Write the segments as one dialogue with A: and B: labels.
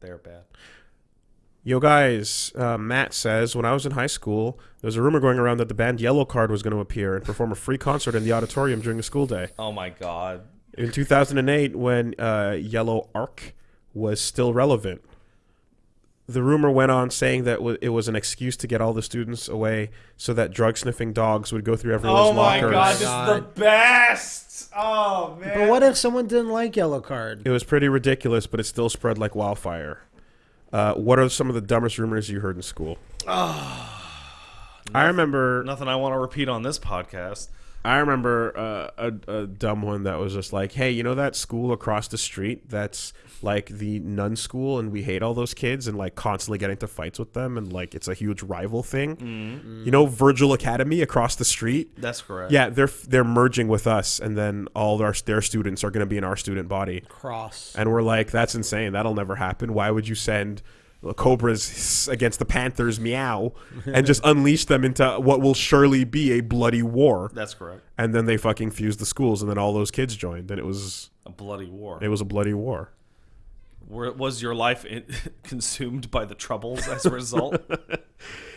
A: They're bad.
B: Yo, guys, uh, Matt says when I was in high school, there was a rumor going around that the band Yellowcard was going to appear and perform a free concert in the auditorium during the school day.
A: Oh my god.
B: In 2008, when uh, Yellowcard was still relevant, the rumor went on saying that it was an excuse to get all the students away so that drug sniffing dogs would go through everyone's
A: Oh my
B: lockers.
A: god, this is the best. Oh man.
C: But what if someone didn't like Yellowcard?
B: It was pretty ridiculous, but it still spread like wildfire. Uh, what are some of the dumbest rumors you heard in school? I remember
A: Nothing I want to repeat on this podcast.
B: I remember uh, a, a dumb one that was just like, "Hey, you know that school across the street that's like the nun school, and we hate all those kids and like constantly getting into fights with them, and like it's a huge rival thing. You know, Virgil Academy across the street.
A: That's correct.
B: Yeah, they're they're merging with us, and then all our their students are going to be in our student body,
C: Cross.
B: and we're like, that's insane. That'll never happen. Why would you send?" Cobras against the Panthers, meow, and just unleash them into what will surely be a bloody war
A: That's correct.
B: and then they fucking fused the schools, and then all those kids joined, and it was
A: A bloody war.
B: it was a bloody war.
A: Were, was your life in, consumed by the troubles as a result?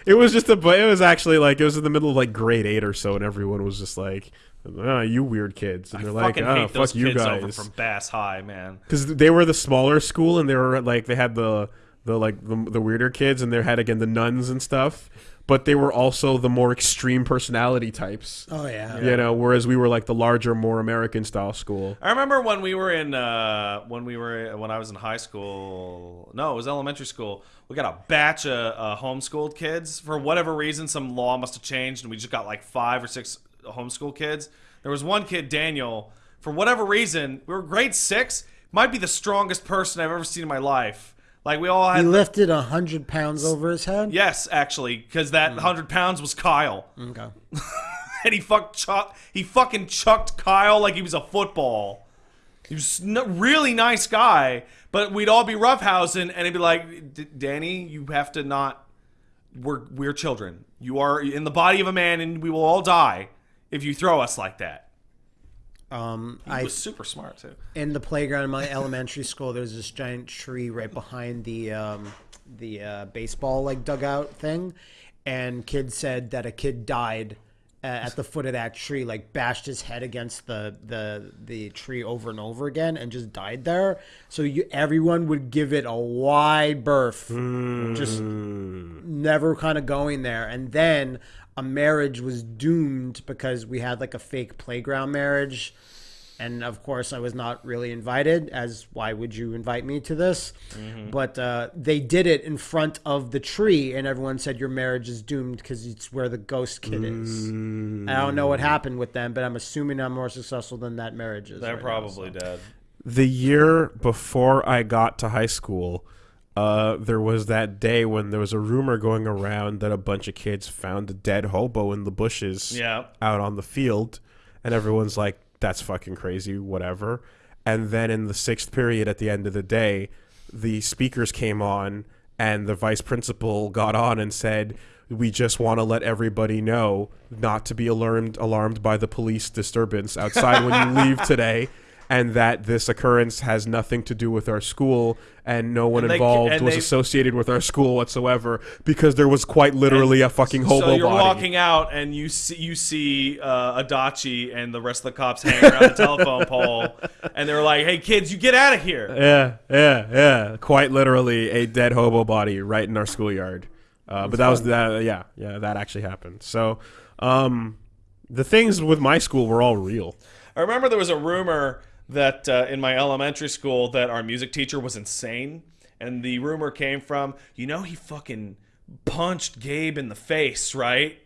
B: It was just a, but it was actually like it was in the middle of like grade eight or so, and everyone was just like, "Oh, you weird kids," and they're like,
A: fucking
B: "Oh,
A: hate those
B: fuck you
A: kids over
B: guys,"
A: from Bass High, man.
B: because they were the smaller school, and they were like they had the the like the, the weirder kids, and they had again the nuns and stuff, but they were also the more extreme personality types.
C: Oh yeah.
B: You know, whereas we were like the larger, more American style school.
A: I remember when we were in uh, when we were when I was in high school. No, it was elementary school. We got a batch of uh, homeschooled kids. For whatever reason, some law must have changed, and we just got like five or six homeschool kids. There was one kid, Daniel. For whatever reason, we were grade six. Might be the strongest person I've ever seen in my life. Like we all
C: He
A: had.
C: lifted a hundred pounds over his head.
A: yes, actually, because that mm. hundred pounds was Kyle.
C: Okay.
A: and he fuck chuck he fucking chucked Kyle like he was a football. He was n- really nice guy, but we'd all be roughhousing, and he'd be like, "D- "Danny, you have to not. We're we're children. You are in the body of a man, and we will all die if you throw us like that."
C: Um,
A: He
C: I
A: was super smart too.
C: in the playground in my elementary school. There's this giant tree right behind the um, the uh, baseball like dugout thing, and kids said that a kid died uh, at the foot of that tree, like bashed his head against the the the tree over and over again, and just died there. So you everyone would give it a wide berth, just never kind of going there, and then. A marriage was doomed because we had like a fake playground marriage and of course I was not really invited. As why would you invite me to this? But uh, they did it in front of the tree, and everyone said your marriage is doomed because it's where the ghost kid is. I don't know what happened with them, but I'm assuming I'm more successful than that marriage is.
A: They're
C: right now,
A: probably
C: so.
A: dead.
B: the year before I got to high school, uh, there was that day when there was a rumor going around that a bunch of kids found a dead hobo in the bushes
A: Yeah.
B: out on the field, and everyone's like, "That's fucking crazy," whatever. And then in the sixth period, at the end of the day, the speakers came on, and the vice principal got on and said. We just want to let everybody know not to be alarmed alarmed by the police disturbance outside when you leave today and that this occurrence has nothing to do with our school and no one
A: And
B: involved
A: and
B: was associated with our school whatsoever because there was quite literally a fucking hobo
A: so you're
B: body.
A: walking out and you see you see uh, Adachi and the rest of the cops hanging around the telephone pole, and they're like, "Hey kids, you get out of here!"
B: Yeah, yeah, yeah. Quite literally a dead hobo body right in our schoolyard. Uh, but that was that. Yeah, yeah, that actually happened. So, um, the things with my school were all real.
A: I remember there was a rumor that uh, in my elementary school that our music teacher was insane, and the rumor came from, you know, he fucking punched Gabe in the face, right?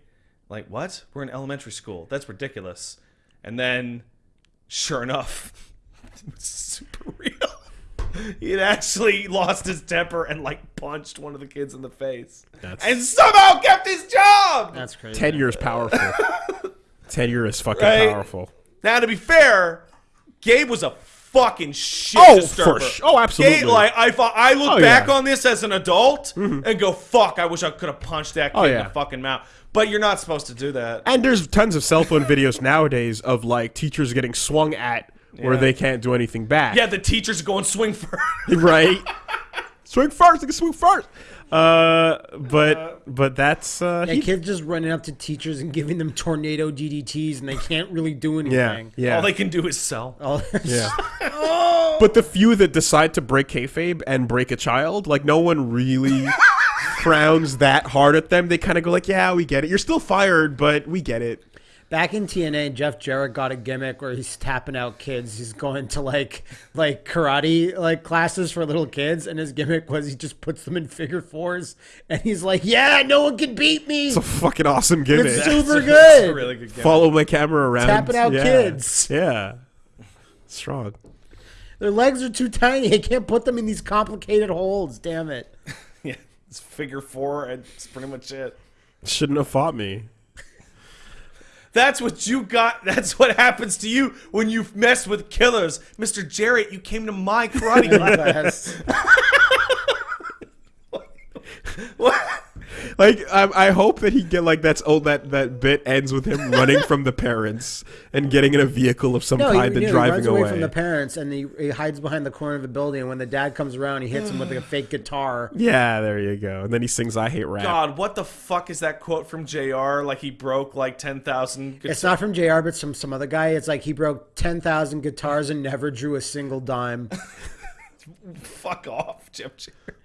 A: Like, what? We're in elementary school. That's ridiculous. And then, sure enough, it was super real. He had actually lost his temper and like punched one of the kids in the face,
B: That's-
A: and somehow kept his job.
C: That's crazy.
B: Tenure is powerful. Tenure is fucking
A: Right?
B: powerful.
A: Now, to be fair, Gabe was a fucking shit
B: Oh,
A: disturber.
B: for sh- oh, absolutely.
A: Gabe, like I thought, I look
B: Oh,
A: back
B: yeah.
A: on this as an adult mm-hmm. and go, "Fuck! I wish I could have punched that oh, kid
B: Oh,
A: in the fucking mouth." But you're not supposed to do that.
B: And there's tons of cell phone videos nowadays of like teachers getting swung at where they can't do anything back.
A: Yeah, the teachers go and swing first.
B: right. swing first. They can swing first. Uh, but but that's uh,
C: Yeah,
B: he-
C: kids just running up to teachers and giving them tornado DDTs, and they can't really do anything.
B: yeah. yeah.
A: All they can do is sell.
C: Oh,
B: Yeah. But the few that decide to break kayfabe and break a child, like no one really frowns that hard at them. They kind of go like, "Yeah, we get it. You're still fired, but we get it."
C: Back in TNA, Jeff Jarrett got a gimmick where he's tapping out kids. He's going to like like karate like classes for little kids, and his gimmick was he just puts them in figure fours, and he's like, "Yeah, no one can beat me."
B: It's a fucking awesome gimmick.
C: It's super
A: That's
C: good.
A: a really good game.
B: Follow my camera around.
C: Tapping out
B: yeah.
C: kids.
B: Yeah, strong.
C: Their legs are too tiny. I can't put them in these complicated holes. Damn it.
A: Yeah, it's figure four, and it's pretty much it.
B: Shouldn't have fought me.
A: That's what you got. That's what happens to you when you mess with killers, Mr. Jarrett. You came to my karate
C: class.
A: What?
B: Like I, I hope that he get like that's oh that that bit ends with him running from the parents and getting in a vehicle of some
C: No, he,
B: kind and
C: no, he
B: driving
C: runs away,
B: away.
C: from the parents, and he, he hides behind the corner of the building. And when the dad comes around, he hits him with like a fake guitar.
B: yeah, there you go. And then he sings "I Hate Rap."
A: God, what the fuck is that quote from JR Like he broke like ten thousand.
C: It's not from JR, but from some other guy. It's like he broke 10,000 guitars and never drew a single dime.
A: Fuck off, Jim. Jarrett.